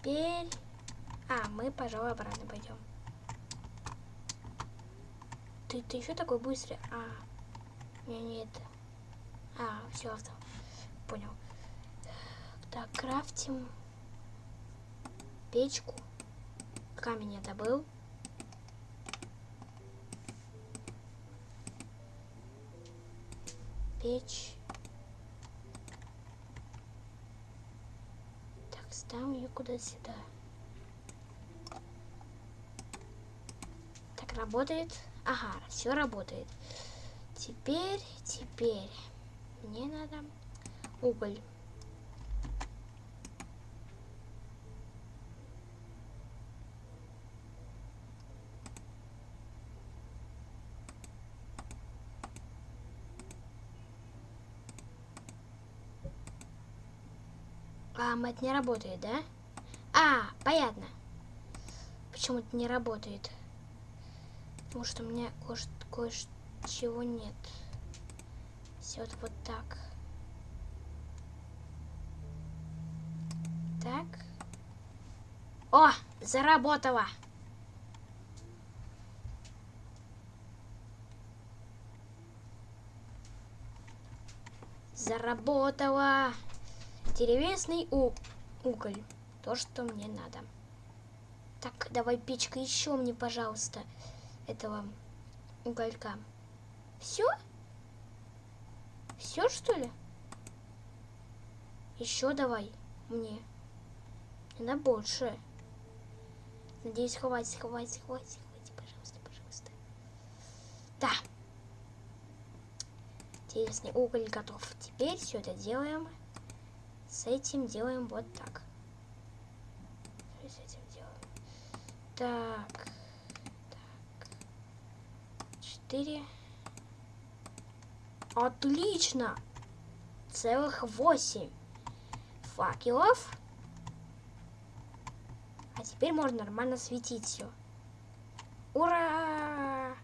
теперь... А, мы, пожалуй, обратно пойдем. Ты, ты еще такой быстрый? А, не это. А, все, авто. Понял. Так, крафтим печку. Камень я добыл. Печь. Ставим ее куда сюда. Так, работает. Ага, все работает. Теперь, теперь мне надо уголь. А, мать не работает, да? А, понятно. Почему это не работает? Потому что у меня кое-чего нет. Все вот, вот так. Так. О, заработала. Заработала. Деревесный у уголь. То, что мне надо. Так, давай печка еще мне, пожалуйста, этого уголька. Все? Все, что ли? Еще давай мне. На больше. Надеюсь, хватит, хватит, хватит, хватит, пожалуйста, пожалуйста. Да. Интересный уголь готов. Теперь все это делаем. С этим делаем вот так. С этим делаем. Так. Так. Четыре. Отлично! Целых восемь факелов. А теперь можно нормально светить все. Ура!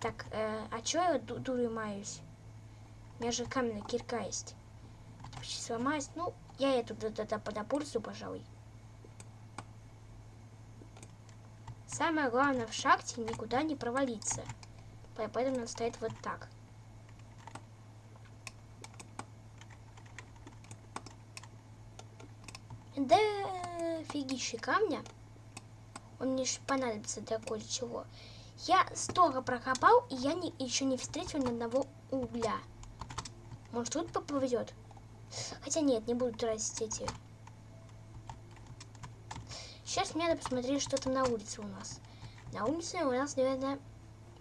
Так, э, а чё я дурой маюсь? У меня же каменная кирка есть почти сломаюсь. Ну, я эту подопульцу, пожалуй. Самое главное в шахте никуда не провалиться. Поэтому надо стоять вот так. Да фигищи камня. Он мне понадобится для кое-чего. Я столько прокопал, и я не, еще не встретил ни одного угля. Может, тут повезет? Хотя нет, не буду тратить эти. Сейчас мне надо посмотреть, что там на улице у нас. На улице у нас, наверное,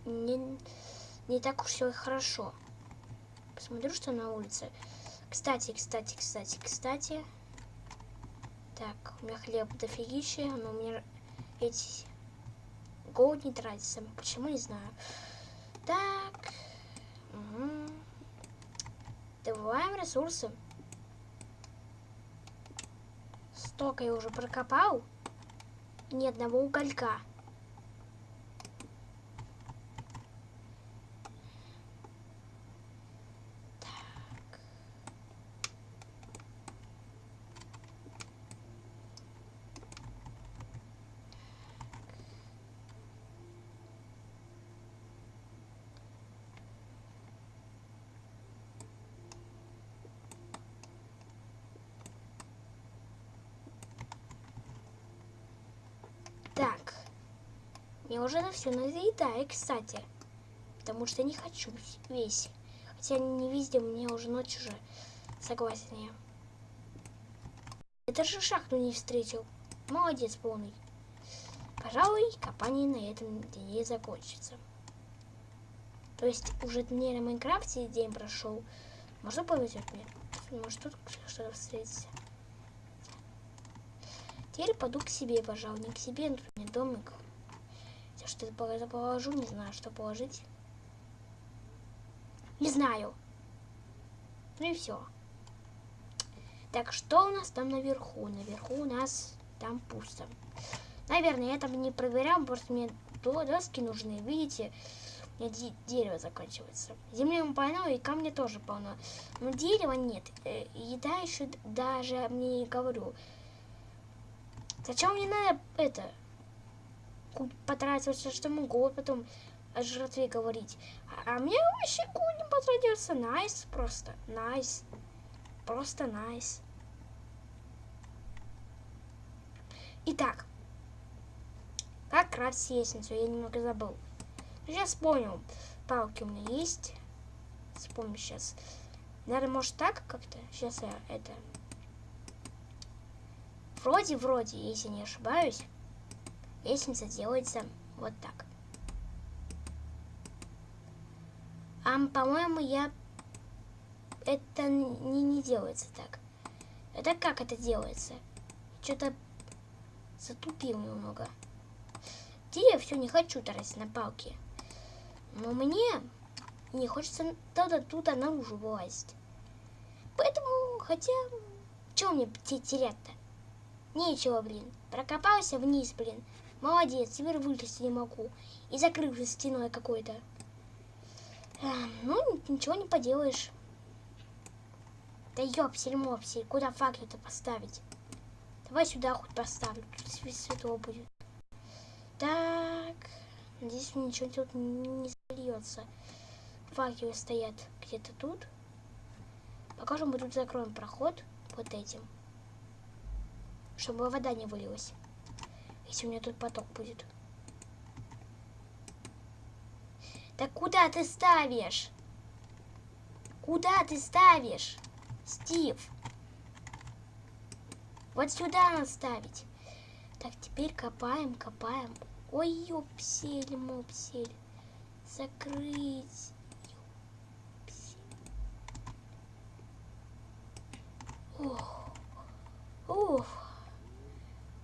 не, не так уж все хорошо. Посмотрю, что на улице. Кстати, кстати, кстати, кстати. Так, у меня хлеб дофигища, но у меня эти голод не тратится. Почему, не знаю. Так. Угу. Добываем ресурсы. Столько я уже прокопал. Ни одного уголька. Мне уже на все надоедает, кстати. Потому что не хочу весь. Хотя не везде, мне уже ночь уже. Согласен я. Это же шахту не встретил. Молодец полный. Пожалуй, копание на этом дне закончится. То есть уже не на Майнкрафте день прошел. Может повезет мне. Может тут что-то встретится. Теперь пойду к себе, пожалуй. Не к себе, но тут у домик что положу, не знаю, что положить. Не знаю. Ну и все. Так, что у нас там наверху? Наверху у нас там пусто. Наверное, я там не проверял, просто мне доски нужны. Видите, у меня дерево заканчивается. Земли полно, и камня тоже полно. Но дерева нет. Э, еда еще даже, мне не говорю. Зачем мне надо это потратиться, что могу потом о жратве говорить. А, а мне вообще не потратился. Найс nice, просто. Найс. Nice. Просто найс. Nice. Итак. Как крафтить лестницу? Я немного забыл. Сейчас понял. Палки у меня есть. Вспомню сейчас. Наверное, может так как-то? Сейчас я это... Вроде-вроде, если не ошибаюсь, лестница делается вот так. А, по-моему, я... Это не, не делается так. Это как это делается? Что-то затупил немного. Я все не хочу тратить на палки. Но мне не хочется туда тут наружу вылазить. Поэтому, хотя, чего мне терять-то? Нечего, блин. Прокопался вниз, блин. Молодец, теперь вылезти не могу. И закрылся стеной какой-то. Ну, ничего не поделаешь. Да ёпсель мопсель, куда факел-то поставить? Давай сюда хоть поставлю, тут светло будет. Так, надеюсь, ничего тут не зальется. Факелы стоят где-то тут. Пока мы тут закроем проход вот этим. Чтобы вода не вылилась. Если у меня тут поток будет. Так куда ты ставишь? Куда ты ставишь? Стив. Вот сюда надо ставить. Так, теперь копаем, копаем. Ой, ёпсель, мопсель. Закрыть. Ух. Уф.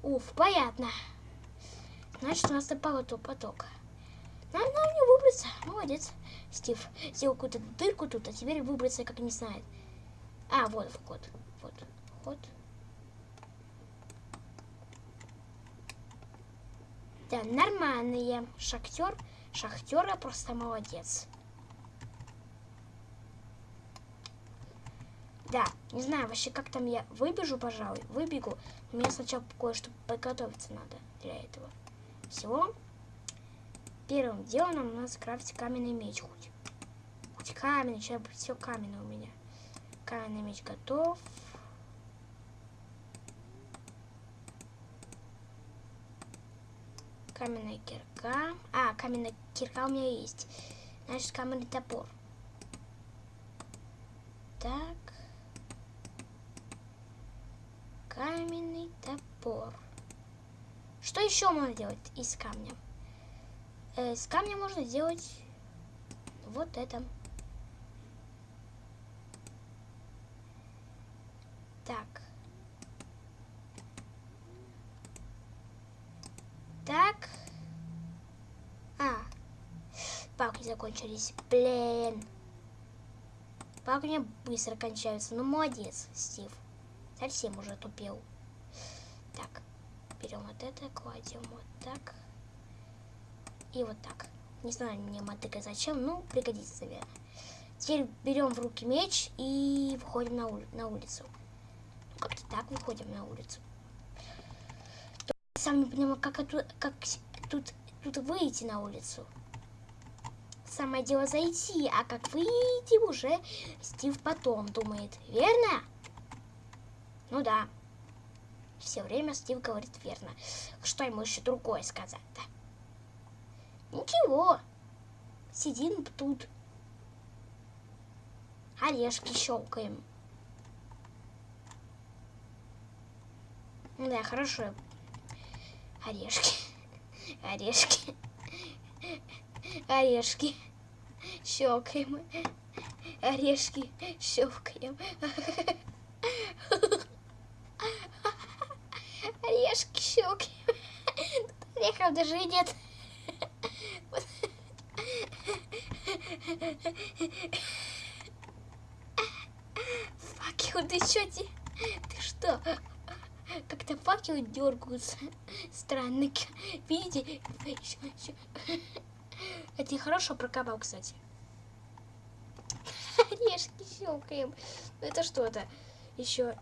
Уф, понятно. Значит, у нас напал поток. Надо нам не выбраться. Молодец. Стив сделал какую-то дырку тут, а теперь выбраться как не знает. А, вот вход. Вот. Вход. Да, нормальные. Шахтер. Шахтера просто молодец. Да, не знаю вообще, как там я выбежу, пожалуй. Выбегу. Мне сначала кое-что подготовиться надо для этого. Всего. Первым делом надо скрафтить каменный меч хоть. Хоть каменный, сейчас все каменное у меня. Каменный меч готов. Каменная кирка. А, каменная кирка у меня есть. Значит, каменный топор. Так. Каменный топор. Что еще можно делать из камня? Э, из камня можно сделать вот это. Так. Так. А. Палки закончились. Блин. Палки быстро кончаются. Ну, молодец, Стив. Совсем уже тупел. Вот это, кладем вот так. И вот так. Не знаю мне мотыка зачем, ну, пригодится, наверное. Теперь берем в руки меч и выходим на, ули на улицу. Ну, как-то так выходим на улицу. Сам не понимаю, как, это, как тут, тут выйти на улицу. Самое дело зайти, а как выйти уже Стив потом думает. Верно? Ну да. Все время Стив говорит верно. Что ему еще другое сказать-то? Ничего. Сидим тут. Орешки щелкаем. Да, хорошо. Орешки. Орешки. Орешки. Щелкаем. Орешки. Щелкаем. Орешки щелкаем. Орехов даже нет. Факел, ты что, ты, ты что? Как-то факелы дергаются. Странно. Видите? Это хорошо прокопал, кстати. Орешки щелкаем. Это что-то еще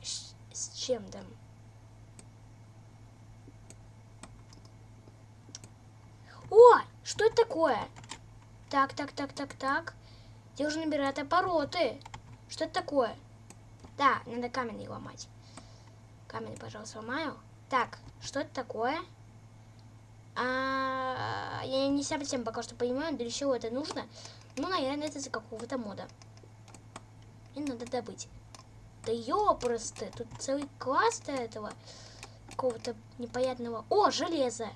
с чем-то. Что это такое? Так, так, так, так, так. Где уже набирает обороты? Что это такое? Да, надо каменный ломать. Камень, пожалуйста, ломаю. Так, что это такое? А, я не совсем пока что понимаю, для чего это нужно. Ну, наверное, это за какого-то мода. И надо добыть. Да ёпросты, тут целый класс до этого. Какого-то непонятного... О, железо!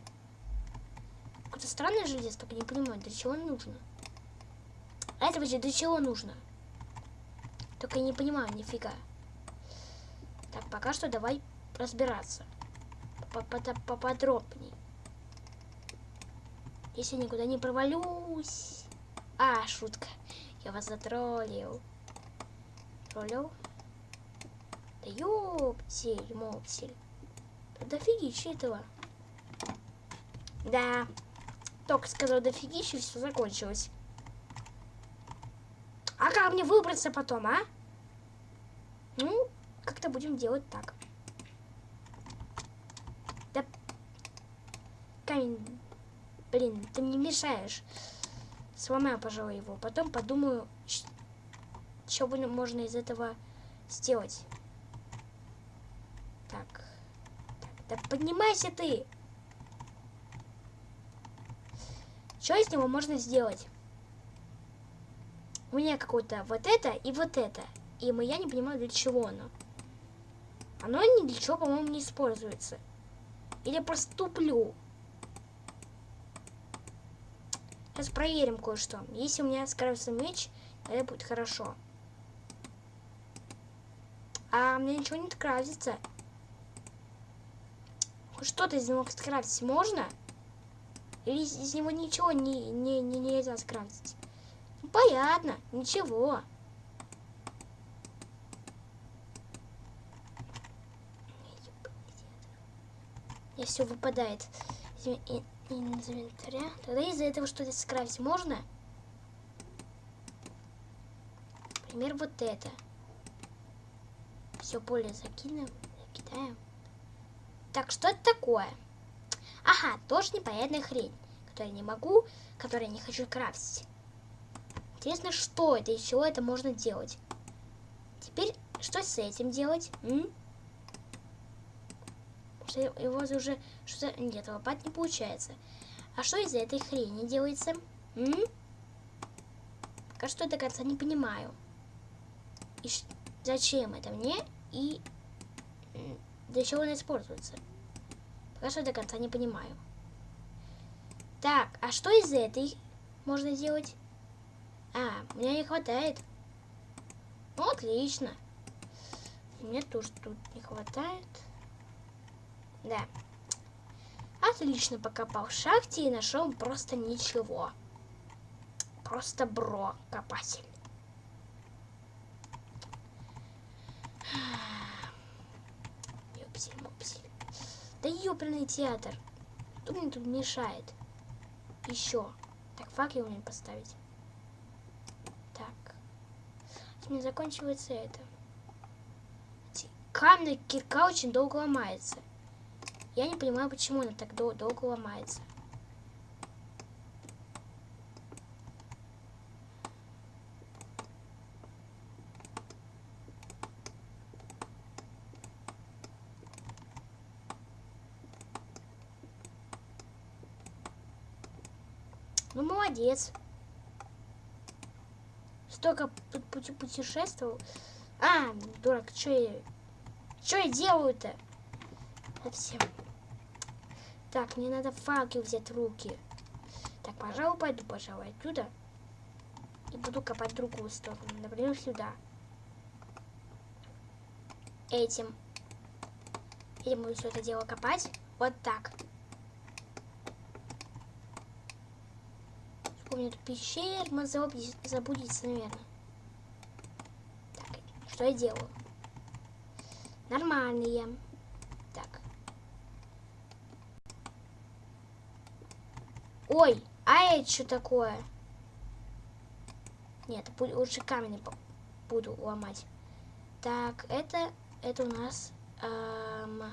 Какое-то странное железо, только не понимаю, для чего оно нужно. А это вообще для чего нужно? Только не понимаю, нифига. Так, пока что давай разбираться. Поподробней. Если никуда не провалюсь. А, шутка. Я вас затроллил. Троллил? Да ёптель, моптель. Да дофигища этого. Да. Только сказал дофигища, все закончилось. А как мне выбраться потом, а? Ну, как-то будем делать так. Да... Камень... Блин, ты мне мешаешь. Сломаю, пожалуй, его. Потом подумаю, что можно из этого сделать. Так. так. Да поднимайся ты! Что из него можно сделать? У меня какое-то вот это и вот это. И мы, я не понимаю, для чего оно. Оно ни для чего, по-моему, не используется. Или просто туплю. Сейчас проверим кое-что. Если у меня скрафтится меч, это будет хорошо. А мне ничего не скрафтится. Что-то из него скрафтить можно? Или из него ничего не, не, не нельзя скрафтить? Ну, понятно, ничего. И все выпадает из инвентаря. Тогда из-за этого что-то скрафтить можно? Например, вот это. Все поле закинем, закидаем. Так, что это такое? Ага, тоже непонятная хрень, которую я не могу, которую я не хочу крафтить. Интересно, что это и чего это можно делать. Теперь, что с этим делать? М? что его уже что-то... Нет, лопать не получается. А что из этой хрени делается? М? Пока что до конца не понимаю. И зачем это мне? И для чего она используется? Пока что до конца не понимаю. Так, а что из этой можно сделать? А, меня не хватает. Ну, отлично. Мне тоже тут не хватает. Да. Отлично покопал в шахте и нашел просто ничего. Просто бро копатель. Ёпсель. Да ёпрный театр. Кто мне тут мешает? Еще. Так, факел мне поставить. Так. Мне заканчивается это. Каменная кирка очень долго ломается. Я не понимаю, почему она так дол долго ломается. Ну, молодец. Столько путешествовал. А, дурак, что я... Что я делаю-то? Совсем. Так, мне надо факел взять в руки. Так, пожалуй, пойду, пожалуй, отсюда. И буду копать в другую сторону. Например, сюда. Этим. Или буду все это дело копать. Вот так. Вспомню эту пещеру. Мы забудется, наверное. Так, что я делаю? Нормальные. Ой, а это что такое? Нет, лучше камень буду ломать. Так, это, это у нас... Эм,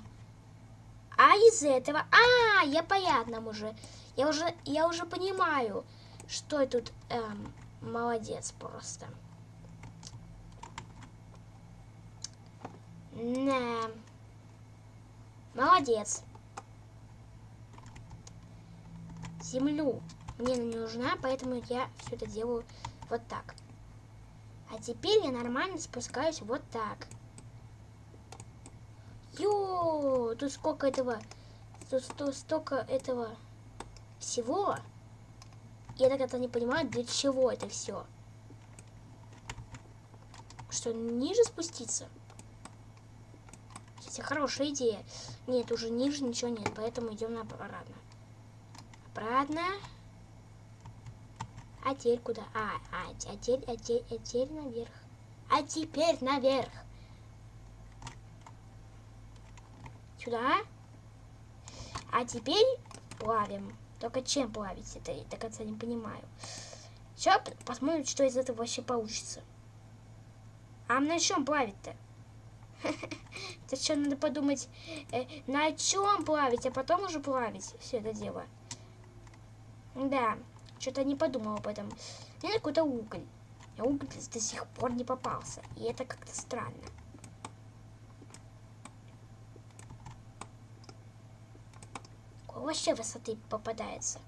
а из этого... А, я понятно уже. Я уже, я уже понимаю, что я тут эм, молодец просто. Да. Молодец. Землю мне не нужна, поэтому я все это делаю вот так. А теперь я нормально спускаюсь вот так. Ё, тут сколько этого, тут, тут столько этого всего. Я так это не понимаю, для чего это все. Что, ниже спуститься? Кстати, хорошая идея. Нет, уже ниже ничего нет, поэтому идем обратно. Обратно. А теперь куда? А, а, а теперь, а теперь, а теперь наверх. А теперь наверх. Сюда. А теперь плавим. Только чем плавить? Это я до конца не понимаю. Сейчас посмотрим, что из этого вообще получится. А на чем плавить-то? Это что, надо подумать, э, на чем плавить, а потом уже плавить все это дело. Да, что-то не подумал об этом. Мне какой-то уголь. А уголь до сих пор не попался. И это как-то странно. Вообще высоты попадается?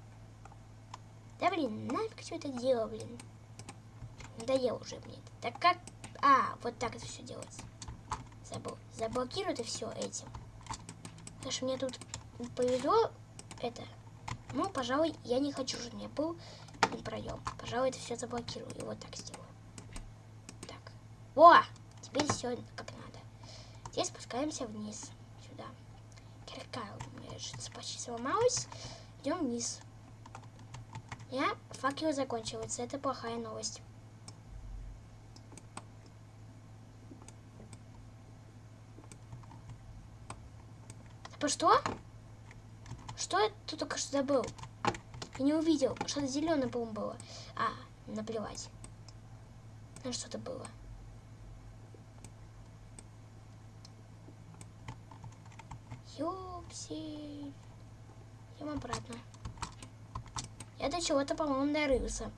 Да блин, нафиг все это дело, блин. Надоело уже мне. Так как... А, вот так это все делается забыл. Заблокируй это все этим. Потому что мне тут повезло это. Ну, пожалуй, я не хочу, чтобы у меня был проем. Пожалуй, это все заблокирую. И вот так сделаю. Так. Во! Теперь все как надо. Здесь спускаемся вниз. Сюда. Кирка меня почти сломалась. Идем вниз. Я факел закончивается. Это плохая новость. Типа что? Что я тут только что забыл? Я не увидел. Что-то зеленое, по-моему, было. А, наплевать. На что-то было. Ёпси. Идем обратно. Я до чего-то, по-моему, дорылся.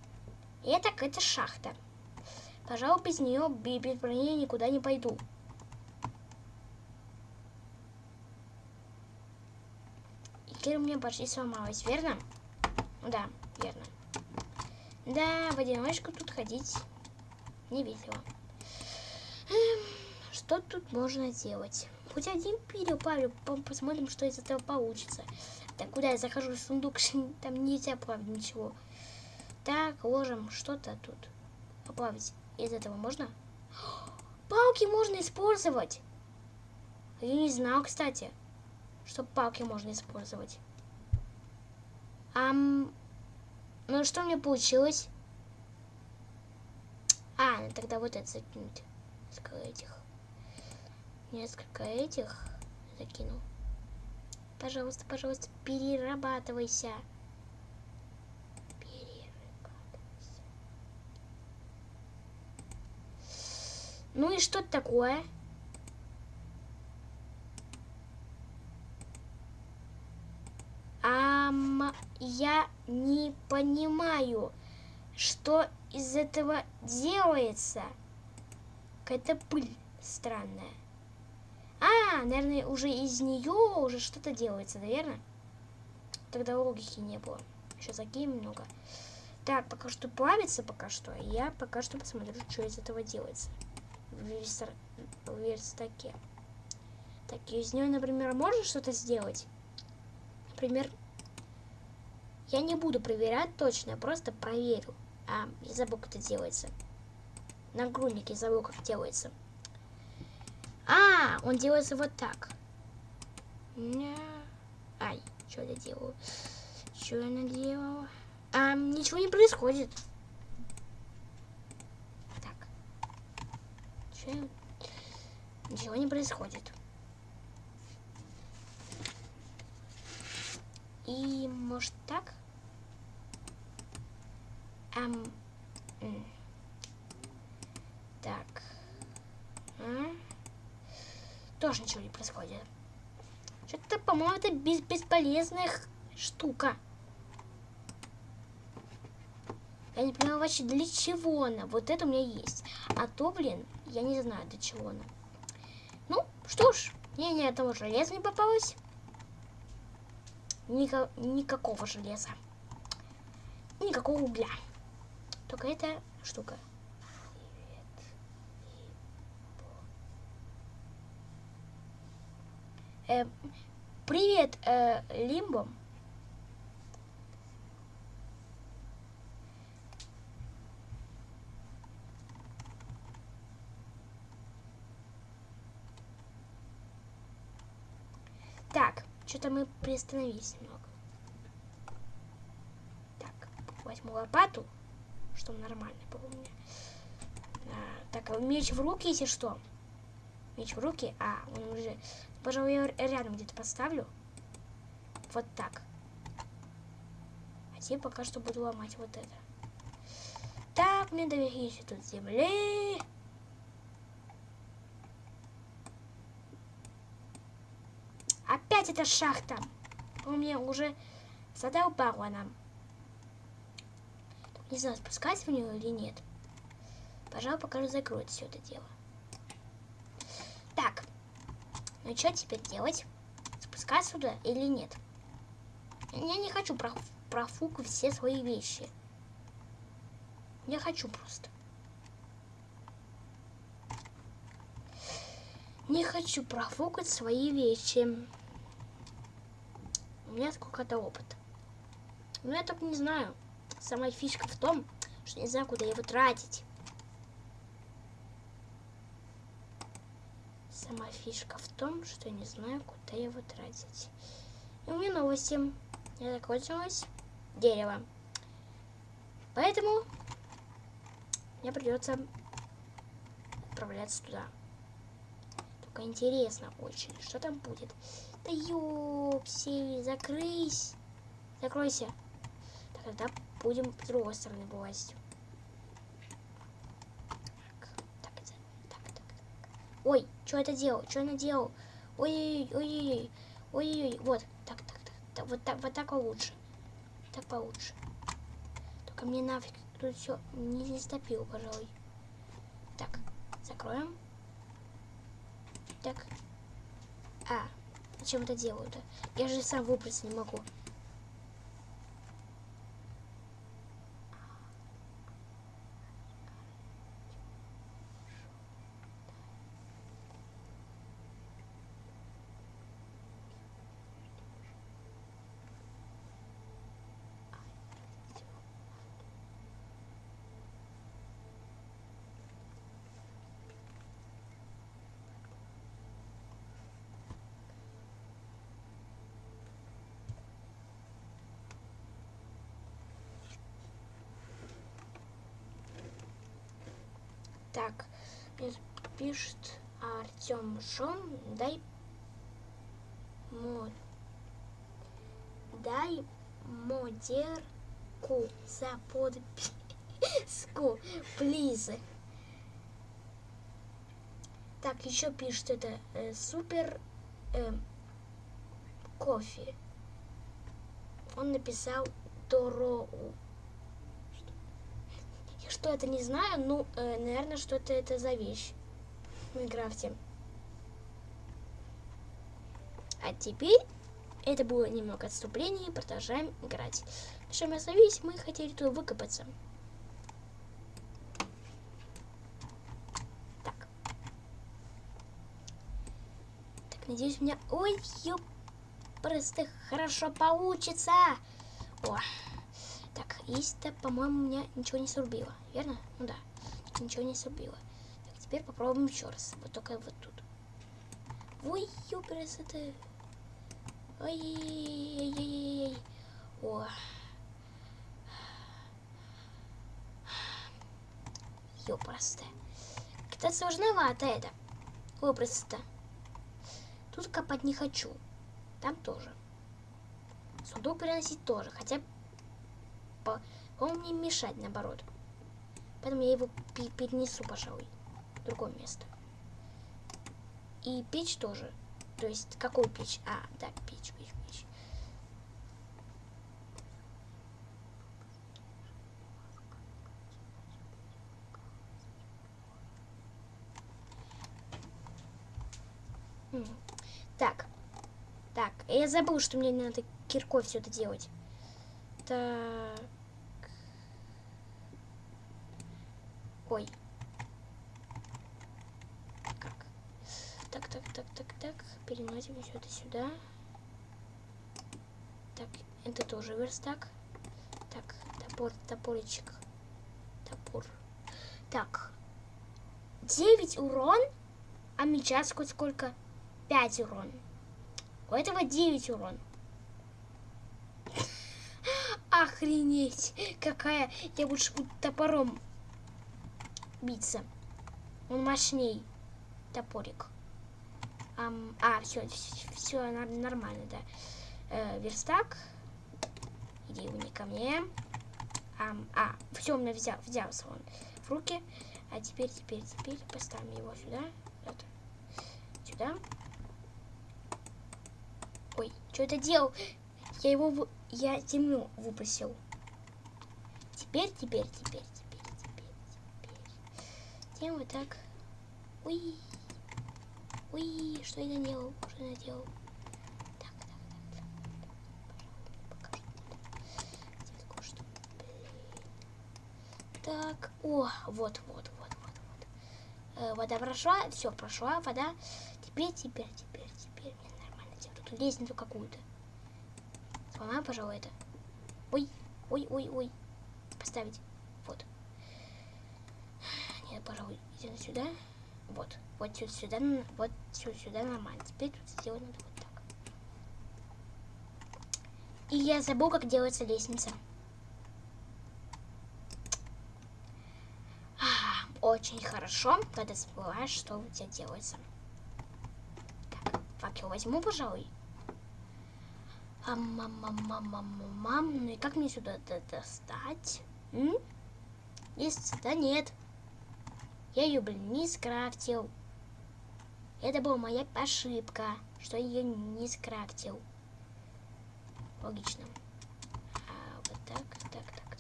И это какая-то шахта. Пожалуй, без нее, без брони никуда не пойду. у меня почти сломалась, верно? Да, верно. Да, в одиночку тут ходить не весело. Эм, что тут можно делать? Хоть один Павел, посмотрим, что из этого получится. Так, куда я захожу в сундук, там нельзя плавить ничего. Так, ложим что-то тут. Поплавить из этого можно? Палки можно использовать. Я не знал, кстати что палки можно использовать. Ам... Ну, что мне получилось? А, ну тогда вот это закинуть. Несколько этих. Несколько этих закинул. Пожалуйста, пожалуйста, перерабатывайся. Перерабатывайся. Ну и что такое? Ам, я не понимаю, что из этого делается. Какая-то пыль странная. А, наверное, уже из нее уже что-то делается, наверное. Тогда логики не было. Еще закинем много. Так, пока что плавится пока что. Я пока что посмотрю, что из этого делается. В верстаке. Так, из нее, например, можно что-то сделать? Например, я не буду проверять точно, я просто проверю. А, я забыл, как это делается. Нагрудник, я забыл, как делается. А, он делается вот так. Ай, что я делаю? Что я наделала? А, ничего не происходит. Так. Что Ничего не происходит. И может так? Эм. Так. А? Тоже ничего не происходит. Что-то, по-моему, это без бесполезная штука. Я не понимаю вообще, для чего она. Вот это у меня есть. А то, блин, я не знаю, для чего она. Ну, что ж, мне ни одного железа не попалось. Ника никакого железа. Никакого угля. Только эта штука. Э, привет, э, Лимбо. Так, что-то мы приостановились немного. Так, возьму лопату, чтобы нормально было у меня. А, так, меч в руки, если что. Меч в руки. А, он уже... Пожалуй, я рядом где-то поставлю. Вот так. А теперь пока что буду ломать вот это. Так, мне доверились тут земли. Опять эта шахта. Он мне уже задолбала нам. Не знаю, спускать в нее или нет. Пожалуй, пока закроет все это дело. Так. Ну что теперь делать? Спускаться сюда или нет? Я не хочу проф профукать все свои вещи. Я хочу просто. Не хочу профукать свои вещи. У меня сколько-то опыт. Но я только не знаю. Самая фишка в том, что не знаю, куда его тратить. Сама фишка в том, что не знаю, куда его тратить. И у меня новости. Я закончилась дерево. Поэтому мне придется отправляться туда. Только интересно очень, что там будет. Да ёпси, закрыть. Закройся. Тогда будем с другой стороны вылазить. Так, так, так, так. Ой, что это делал? Что она делал? Ой-ой-ой, ой-ой-ой, вот, так, так, так, так, вот так, вот так лучше, так получше. Только мне нафиг тут все не стопил, пожалуй. Так, закроем. Так. А, зачем это делаю-то? Я же сам выбраться не могу. Так, пишет Артем Шон, дай мод, дай модерку за подписку, плиз. Так, еще пишет это э, супер э, кофе. Он написал Дороу что это не знаю, ну, э, наверное, что-то это за вещь в Майнкрафте. А теперь это было немного отступление, продолжаем играть. Что мы остановились, мы хотели туда выкопаться. Так. Так, надеюсь, у меня... Ой, ёп, просто хорошо получится. О. Так, есть-то, по-моему, у меня ничего не срубило, верно? Ну да, ничего не срубило. Так, теперь попробуем еще раз. Вот только вот тут. Ой, ёпрес, это... Ой-ой-ой-ой-ой. О. Ёпресто. Это сложновато это. Ёпресто. Тут копать не хочу. Там тоже. Сундук переносить тоже. Хотя по... Он мне мешать, наоборот. Поэтому я его перенесу, пожалуй, в другое место. И печь тоже. То есть, какую печь? А, да, печь, печь, печь. Так. Так, я забыл, что мне надо киркой все это делать. Так. Ой, Так, так, так, так, так. Переносим все это сюда. Так, это тоже верстак. Так, топор, топоричек. Топор. Так. 9 урон, а меча сколько? сколько? 5 урон. У этого 9 урон. Охренеть! Какая... Я лучше буду топором биться. Он мощней. Топорик. А, все, все нормально, да. Э, верстак. Иди не ко мне. Ам, а, все, у меня взял, взялся он в руки. А теперь, теперь, теперь поставим его сюда. Вот. Сюда. Ой, что это делал? Я его, я землю выпустил. Теперь, теперь, теперь, теперь, теперь, теперь. Делаем вот так. Ой. Ой, что я наделал? Что я наделал? Так, так, так. Пожалуйста, покажи. Что, так, о, вот, вот, вот, вот, вот. Э, вода прошла, все, прошла вода. Теперь, теперь, теперь, теперь. Мне нормально делать. Тут лестницу какую-то. Сломаю, пожалуй, это. Ой, ой, ой, ой. Поставить. Вот. Нет, пожалуй, иди сюда. Вот. Вот сюда, вот сюда нормально. Теперь тут сделать надо вот так. И я забыл, как делается лестница. А, очень хорошо, когда забываешь, что у тебя делается. Так, факел возьму, пожалуй. А мам, мам, мам, мам, мам, ну и как мне сюда достать? М? Есть? Да нет. Я ее, блин, не скрафтил. Это была моя ошибка, что я ее не скрафтил. Логично. А, вот так, так, так, так.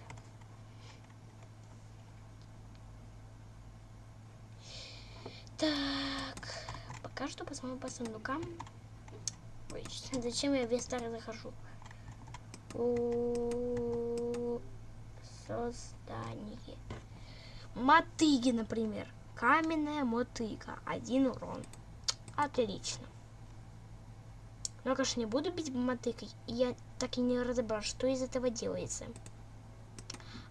Так, пока что посмотрим по сундукам. Зачем я весь старый захожу? О создание. Мотыги, например. Каменная мотыга. Один урон. Отлично. Но, конечно, не буду бить мотыкой. Я так и не разобрал, что из этого делается.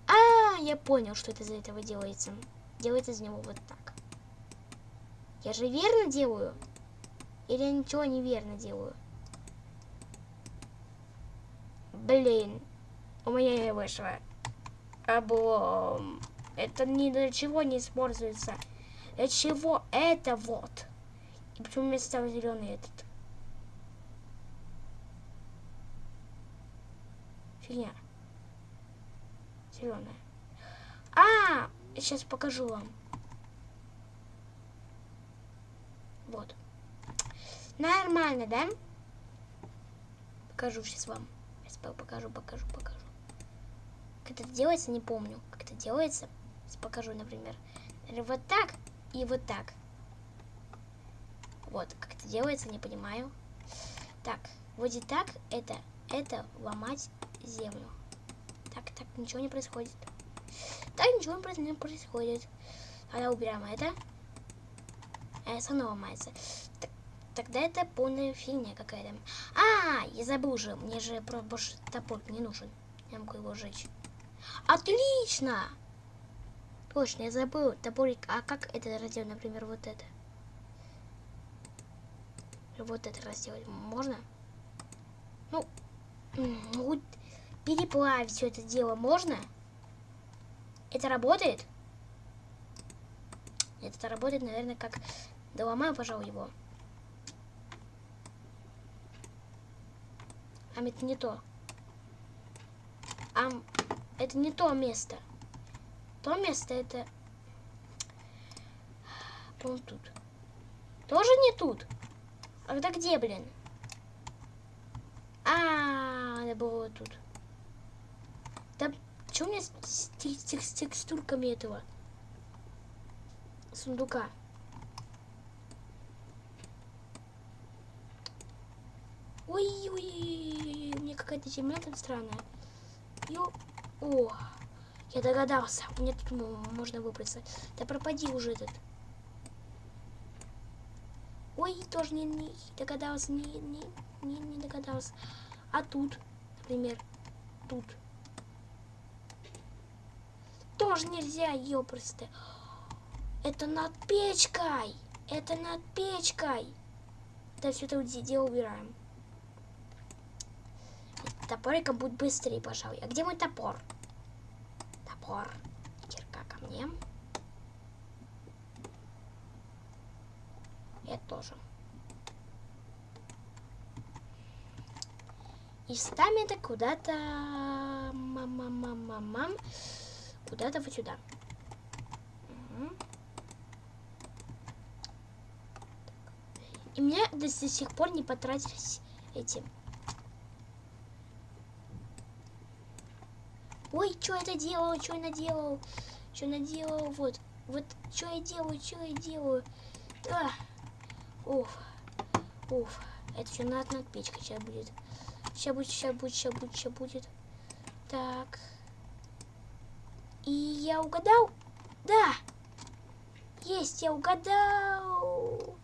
А, я понял, что это из этого делается. Делается из него вот так. Я же верно делаю? Или я ничего неверно делаю? Блин, у меня не вышло. Облом. Это ни для чего не используется. Для чего это вот? Почему мне стал зеленый этот? Фигня. Зеленая. А, сейчас покажу вам. Вот. Нормально, да? Покажу сейчас вам. Сейчас покажу, покажу, покажу. Как это делается, не помню. Как это делается. Сейчас покажу, например. Вот так и вот так. Вот, как это делается, не понимаю. Так, вроде так, это, это ломать землю. Так, так, ничего не происходит. Так, ничего не происходит. Тогда убираем это. А снова ломается. Так, тогда это полная фигня какая-то. А, я забыл уже. Мне же больше топор не нужен. Я могу его сжечь. Отлично! Точно, я забыл топорик. А как это разделать, например, вот это? Вот это разделать можно? Ну, ну переплавить все это дело можно? Это работает? Это работает, наверное, как... Доломаю, пожалуй, его. А это не то. А это не то место. То место это... по тут. Тоже не тут? А тогда где, блин? А, надо было тут. Да, что у меня с текстурками этого сундука? Ой-ой-ой, у меня какая-то земля там странная. Ё... О, я догадался. Мне тут можно выбраться. Да пропади уже этот. Ой, тоже не, не догадался, не, не, не, не догадался. А тут, например, тут. Тоже нельзя, ёпросто. Это над печкой. Это над печкой. Да все это дело убираем. Топориком будет быстрее, пожалуй. А где мой топор? Топор. Кирка ко мне. Это тоже. И это куда-то... Мам-мам-мам-мам. Куда-то вот сюда. И мне до, сих пор не потратились эти. Ой, что это делал, что я наделал, что наделал, вот, вот, что я делаю, что я делаю. А. Уф, уф, это все над, над печкой сейчас будет. Сейчас будет, сейчас будет, сейчас будет, сейчас будет. Так. И я угадал? Да. Есть, я угадал.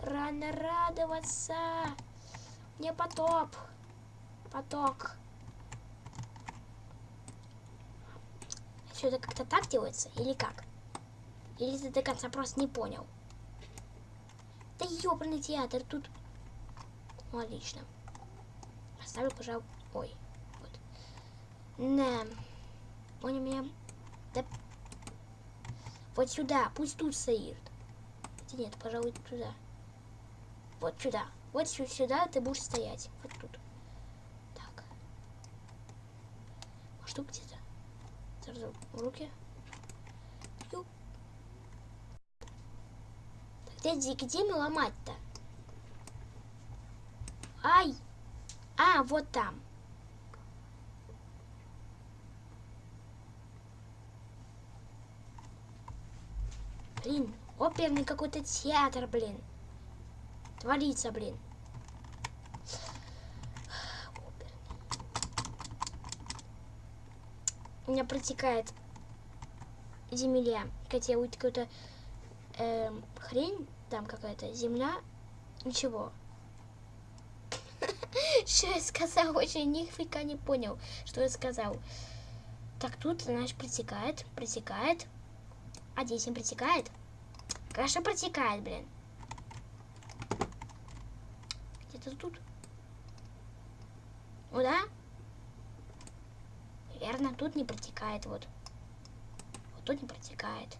Рано радоваться. Не потоп. Поток. Все это как-то так делается? Или как? Или ты до конца просто не понял? Да ёбаный театр, тут... Ну, отлично. Оставлю, пожалуй... Ой, вот. Он у меня... Да... Вот сюда, пусть тут стоит. Хотя нет, пожалуй, туда. Вот сюда. Вот сюда ты будешь стоять. Вот тут. Так. Может, тут где-то? Сразу в руки. Где, где мы ломать-то? Ай! А, вот там. Блин, оперный какой-то театр, блин. Творится, блин. У меня протекает земля. Хотя какая-то э, хрень, там какая-то земля. Ничего. Что я сказал? Очень нифига не понял, что я сказал. Так, тут, значит, протекает, протекает. А здесь протекает? Конечно, протекает, блин. Где-то тут. Ну да? Верно, тут не протекает, вот. Вот тут не протекает.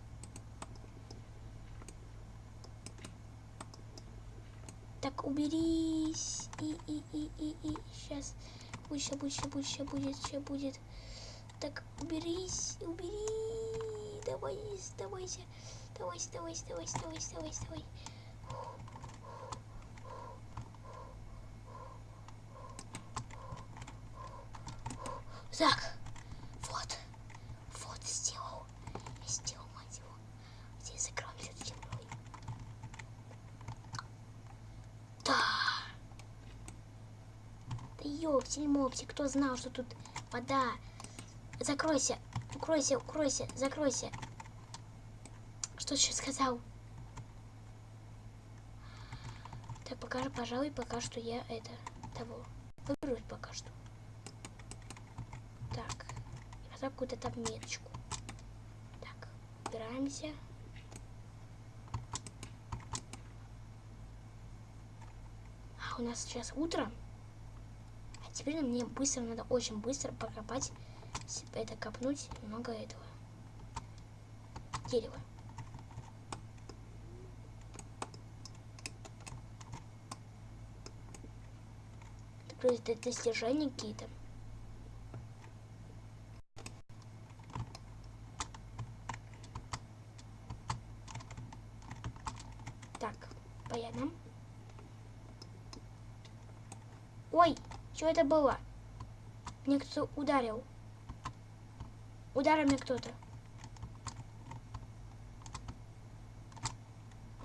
Так, уберись. И, и, и, и, и. Сейчас. Будет, сейчас будет, сейчас будет, сейчас будет, сейчас будет. Так, уберись, убери. Давай, давайся. Давайся, давайся, давайся, давайся, давайся, давай. Так, вот, вот сделал, я сделал, мать его. Здесь закроем все землей. Да. Ёпсель-мопсель, кто знал, что тут вода. Закройся, укройся, укройся, закройся. Что ты сейчас сказал? Так, покажи, пожалуй, пока что я это, того, выберусь пока что. Так, поставь какую-то там. Так, убираемся. А у нас сейчас утро. Теперь мне быстро, надо очень быстро покопать, это копнуть много этого дерева. Это достижения какие-то. Это было? Мне кто ударил. Ударил мне кто-то.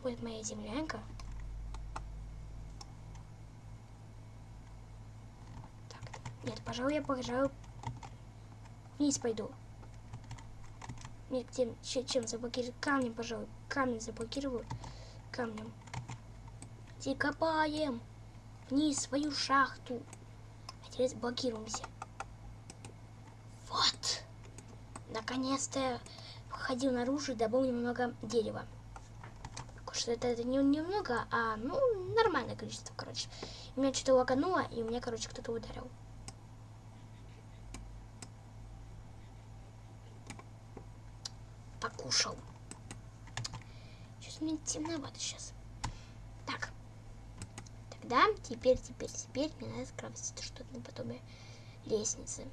Вот моя землянка. Нет, пожалуй, я, пожалуй, вниз пойду. Нет, тем, чем, заблокирую? Камнем, пожалуй. Камень заблокирую. Камнем. И копаем вниз свою шахту. Теперь заблокируемся. Вот. Наконец-то я ходил наружу и добыл немного дерева. Что это, это не немного, а ну нормальное количество, короче. У меня что-то лагануло, и у меня, короче, кто-то ударил. Покушал. Что-то мне темновато сейчас. Тогда, теперь, теперь, теперь мне надо скрафтить что-то наподобие лестницы.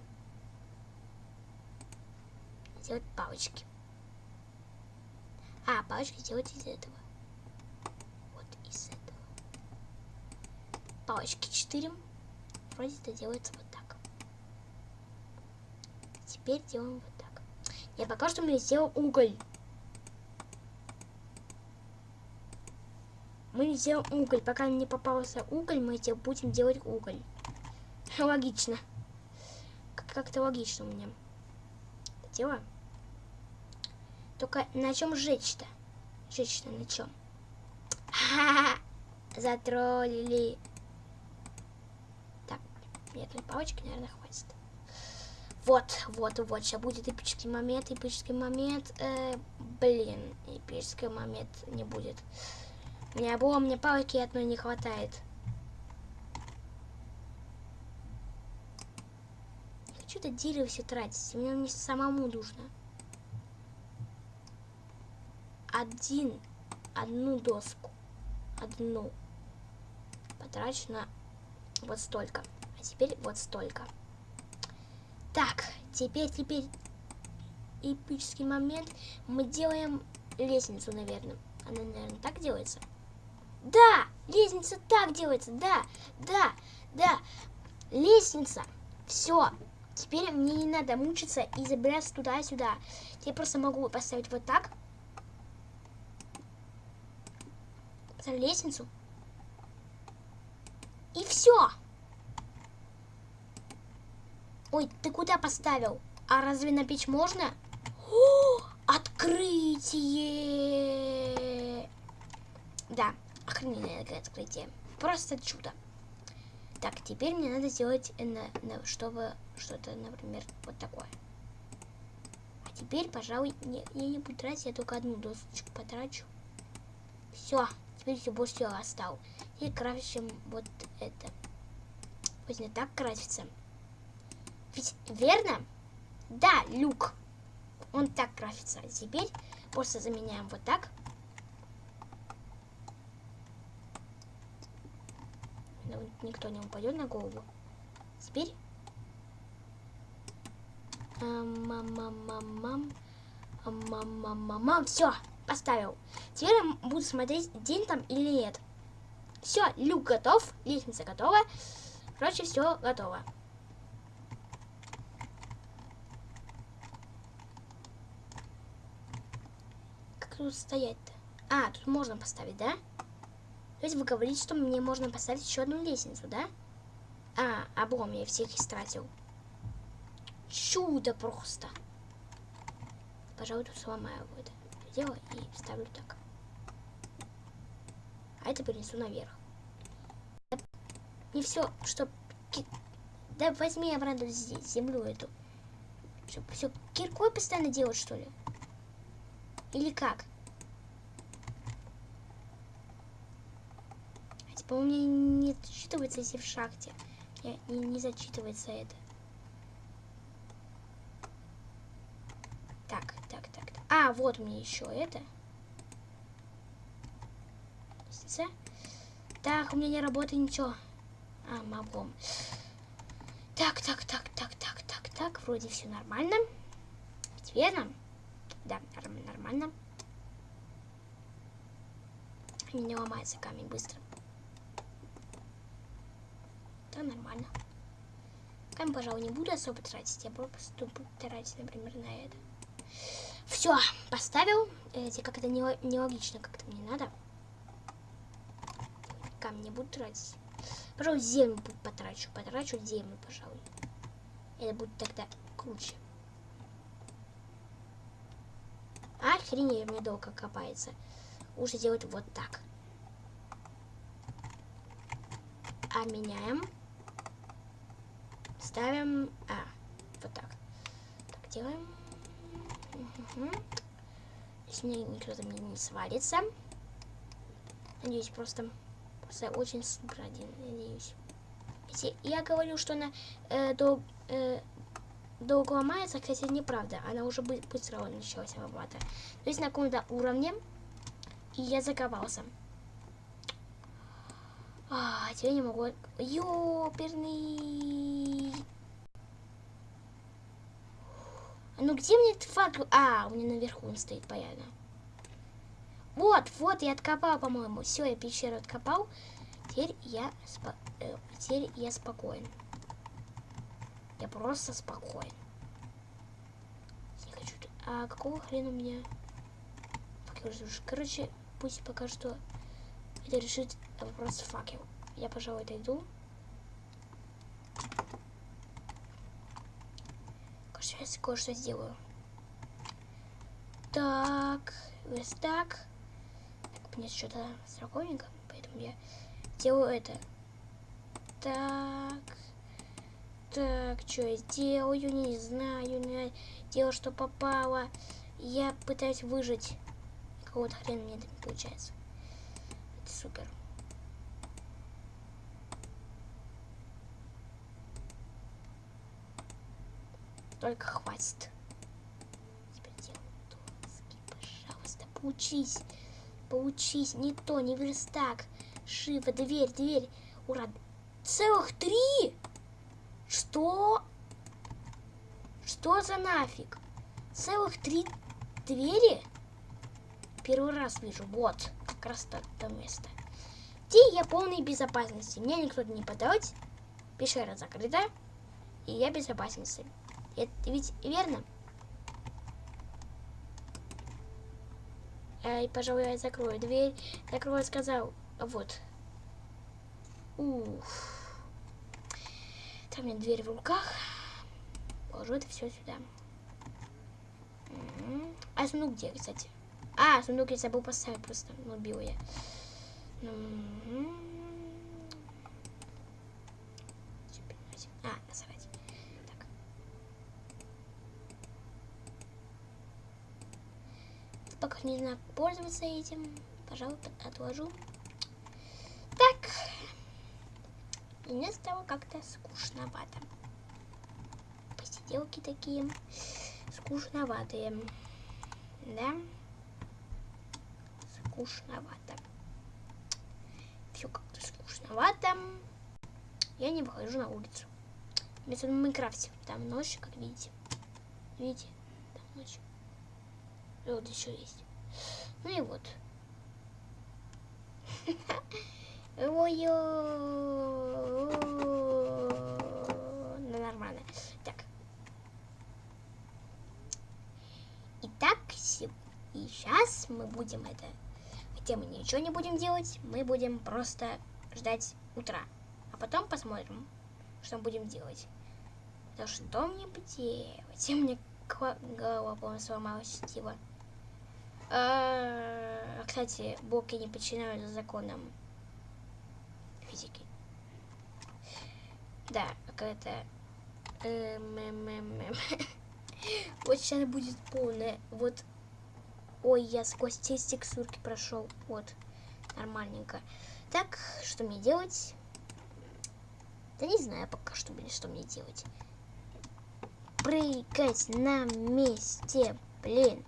Сделать палочки. А, палочки сделать из этого. Вот из этого. Палочки 4. Вроде это делается вот так. Теперь делаем вот так. Я пока что мне сделал уголь. Мы сделаем уголь. Пока не попался уголь, мы будем делать уголь. Логично. Как-то логично у меня. Дело. Только на чем жечь-то? Жечь-то на чем? Затроллили. Так, мне этой палочки, наверное, хватит. Вот, вот, вот, сейчас будет эпический момент, эпический момент. Э, блин, эпический момент не будет. Меня было, мне палки одной не хватает. Не хочу это дерево все тратить, мне не самому нужно. Один, одну доску, одну потрачу на вот столько. А теперь вот столько. Так, теперь, теперь эпический момент. Мы делаем лестницу, наверное. Она, наверное, так делается. Да, лестница так делается, да, да, да. Лестница. Все. Теперь мне не надо мучиться и забираться туда-сюда. Я просто могу поставить вот так. Поставить лестницу. И все. Ой, ты куда поставил? А разве на печь можно? О, открытие! Да, охрененное открытие. Просто чудо. Так, теперь мне надо сделать, на, на, чтобы что-то, например, вот такое. А теперь, пожалуй, не, я не буду тратить, я только одну досочку потрачу. Все, теперь все больше всего остал. И красим вот это. Пусть не так красится. Ведь верно? Да, люк. Он так красится. А теперь просто заменяем вот так. Никто не упадет на голову. Теперь... Мам-мам-мам-мам. Мам-мам-мам-мам. Все, поставил. Теперь я буду смотреть, день там или нет. Все, люк готов, лестница готова. Короче, все готово. Как тут стоять-то? А, тут можно поставить, да? То есть вы говорите, что мне можно поставить еще одну лестницу, да? А, облом, я всех истратил. Чудо просто. Пожалуй, тут сломаю это дело и ставлю так. А это перенесу наверх. Не все, что... Да возьми обратно здесь, землю эту. Что, все киркой постоянно делать, что ли? Или как? По-моему, не зачитывается, если в шахте. Не, не, не зачитывается это. Так, так, так. А, вот мне еще это. Так, у меня не работает ничего. А, могом. Так, так, так, так, так, так, так. Вроде все нормально. Ведь верно? Да, нормально. Не ломается камень быстро. Да, нормально. Камень, пожалуй, не буду особо тратить. Я просто буду тратить, например, на это. Все, поставил. Эти как это нелогично, как-то мне надо. Камень не буду тратить. Пожалуй, землю потрачу. Потрачу землю, пожалуй. Это будет тогда круче. Охренеть, мне долго копается. Лучше делать вот так. А меняем. Ставим... А, вот так. Так, делаем. Угу. Мне никто там не свалится. Надеюсь, просто, просто очень супер один, надеюсь. Если я говорю, что она э, до, э, долго ломается, кстати, неправда. Она уже быстро началась обрабатывать. То есть на каком-то уровне, и я заковался. А, теперь не могу... Ёперный... Ну где мне этот факел? А, у меня наверху он стоит, понятно. Вот, вот, я откопал, по-моему. Все, я пещеру откопал. Теперь я, спо... э, теперь я спокоен. Я просто спокоен. Не хочу... А какого хрена мне... Короче, пусть пока что это решит вопрос факел. Я, пожалуй, отойду. Сейчас кое-что сделаю. Так, вот так. мне что-то строконенько, поэтому я делаю это. Так. Так, что я сделаю, не знаю, не делаю, что попало. Я пытаюсь выжить. Какого-то хрена мне это получается. Это супер. Только хватит. Теперь делаю доски, пожалуйста, поучись. Поучись. Не то, не верстак. Шива, дверь, дверь. Ура. Целых три? Что? Что за нафиг? Целых три двери? Первый раз вижу. Вот, как раз то, то место. Где я полной безопасности. Меня никто не подать. Пещера закрыта. И я в безопасности. Это ведь верно? Ай, пожалуй, я закрою дверь. Закрою, сказал. Вот. Ух. Там у меня дверь в руках. Положу это все сюда. А сундук где, кстати? А, сундук я забыл поставить просто. Ну, убил я. А, насрать. Так. Не знаю, пользоваться этим. Пожалуй, отложу. Так. Мне стало как-то скучновато. Посиделки такие скучноватые. Да? Скучновато. Все как-то скучновато. Я не выхожу на улицу. Вместо в Майнкрафте. Там ночь, как видите. Видите? Там ночь. И вот еще есть. Ну и вот. Ой, ну нормально. Так. Итак, и сейчас мы будем это... Хотя мы ничего не будем делать, мы будем просто ждать утра. А потом посмотрим, что мы будем делать. Да что мне делать? Меня голова полностью сломалась, типа. А, кстати, блоки не подчиняются законам физики. Да, какая-то... Эм, вот сейчас будет полная... Вот... Ой, я сквозь те текстурки прошел. Вот. Нормальненько. Так, что мне делать? Да не знаю пока, что, блин, что мне делать. Прыгать на месте, блин.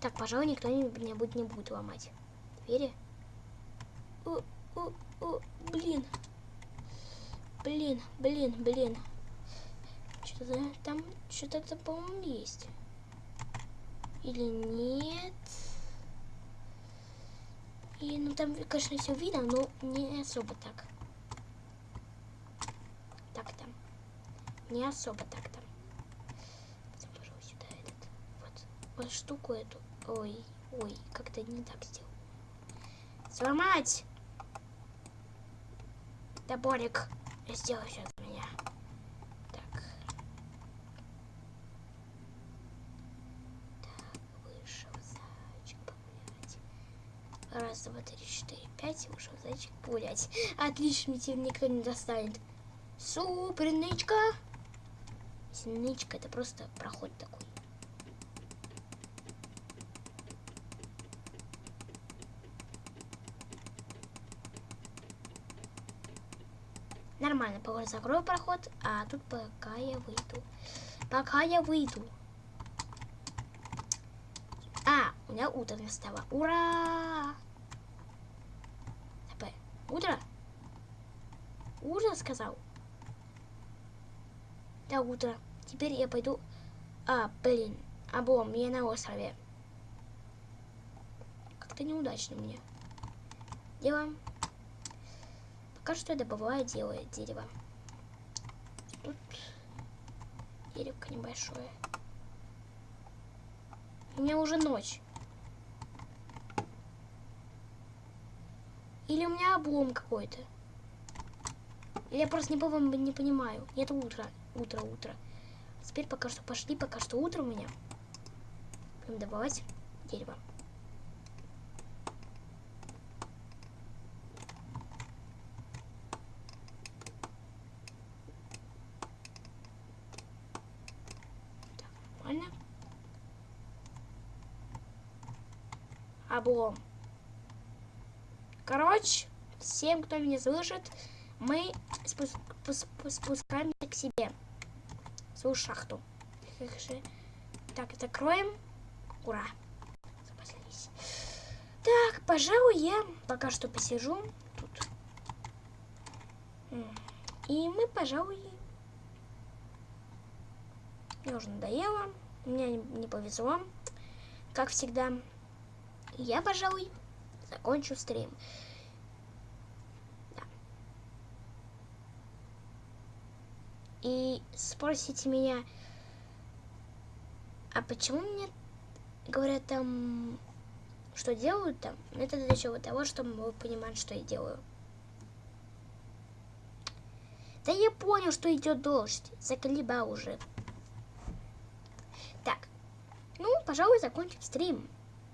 Так, пожалуй, никто меня будет, не будет ломать. Двери. О, о, о, блин. Блин, блин, блин. Что-то там, что-то, по-моему, есть. Или нет? И, ну, там, конечно, все видно, но не особо так. Так-то. Не особо так-то. Положу сюда этот. Вот. Вот штуку эту. Ой, ой, как-то не так сделал. Сломать! Топорик. Сделай все за меня. Так. Так, вышел зайчик погулять. Раз, два, три, четыре, пять. Вышел зайчик погулять. Отлично, теперь никто не достанет. Супер, нычка. Нычка это просто проход такой. Нормально, пока закрою проход, а тут пока я выйду. Пока я выйду. А, у меня утро настало. Ура! ТП. Утро? Утро сказал? Да, утро. Теперь я пойду... А, блин. Облом, я на острове. Как-то неудачно мне. Делаем. Пока что я добываю делаю дерево. Тут деревко небольшое. У меня уже ночь. Или у меня облом какой-то. Я просто не, не понимаю. Нет утро. Утро, утро. Теперь пока что пошли, пока что утро у меня. Будем добывать дерево. Нормально. Облом. Короче, всем, кто меня слышит, мы спуск спускаемся к себе. Свою шахту. Так, закроем. Ура. Запаслись. Так, пожалуй, я пока что посижу тут. И мы, пожалуй, мне уже надоело. Мне не, не повезло. Как всегда. Я, пожалуй, закончу стрим. Да. И спросите меня, а почему мне говорят там, что делают там? Это для чего? Того, чтобы вы понимали, что я делаю. Да я понял, что идет дождь. Заколебал уже. Ну, пожалуй, закончим стрим.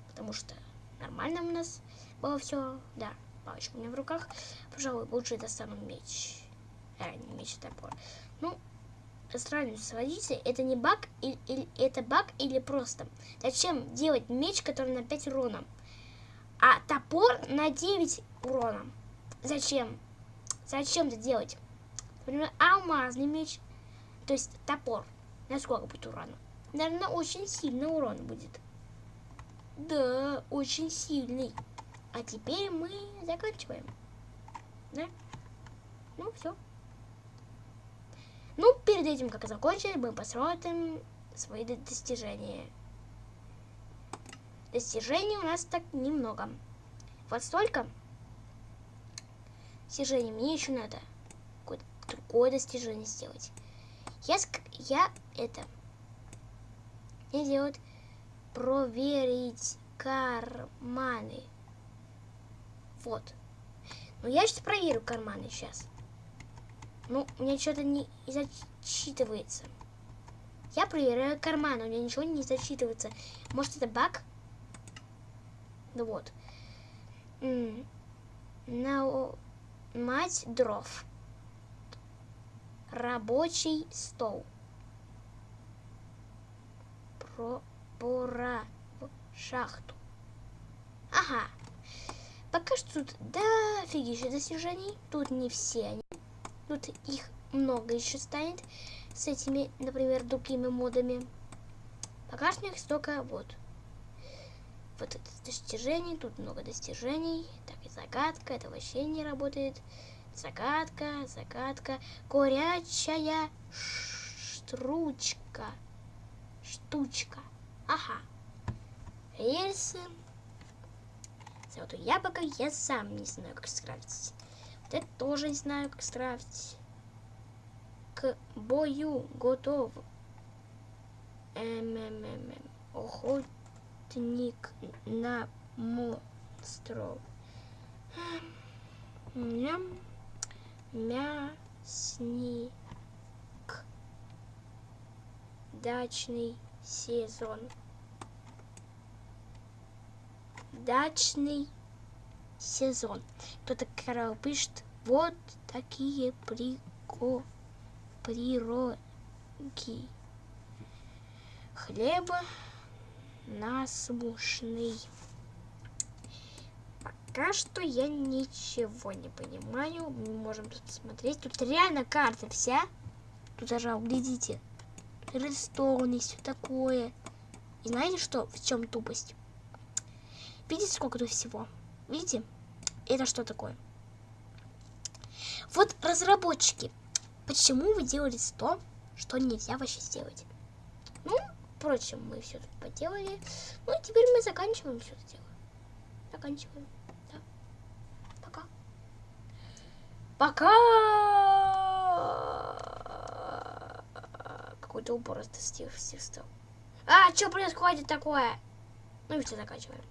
Потому что нормально у нас было все. Да, палочка у меня в руках. Пожалуй, лучше достану меч. Э, не меч, а топор. Ну, сравнивать с водителем, это не баг, или, или это баг или просто. Зачем делать меч, который на 5 урона? А топор на 9 урона. Зачем? Зачем это делать? Например, алмазный меч, то есть топор. На сколько будет урона? Наверное, очень сильный урон будет. Да, очень сильный. А теперь мы заканчиваем. Да? Ну, все. Ну, перед этим, как закончить, мы посмотрим свои достижения. Достижений у нас так немного. Вот столько достижений. Мне еще надо какое-то другое достижение сделать. Я, я это мне делают проверить карманы. Вот. Ну, я сейчас проверю карманы сейчас. Ну, у меня что-то не зачитывается. Я проверяю карманы, у меня ничего не зачитывается. Может, это баг? Ну вот. На мать дров. Рабочий стол про пора в шахту. Ага. Пока что тут дофигища достижений. Тут не все они. Тут их много еще станет. С этими, например, другими модами. Пока что их столько вот. Вот это достижение. Тут много достижений. Так, и загадка. Это вообще не работает. Загадка, загадка. Горячая штручка штучка. Ага. Рельсы. Золотое яблоко я сам не знаю, как скрафтить. Вот это тоже не знаю, как скрафтить. К бою готов. МММ. Охотник на монстров. Ням. Мясник. Дачный сезон. Дачный сезон. Кто-то Карл пишет, вот такие прико прироги. Хлеба насмушный. Пока что я ничего не понимаю. Мы можем тут посмотреть. Тут реально карта вся. Тут даже, глядите, Редстоун и все такое. И знаете что? В чем тупость? Видите, сколько тут всего? Видите? Это что такое? Вот разработчики, почему вы делали то, что нельзя вообще сделать? Ну, впрочем, мы все тут поделали. Ну, теперь мы заканчиваем все это дело. Заканчиваем. Да. Пока. Пока! Какой-то упор стил стал. А, что происходит такое? Ну и все заканчиваем.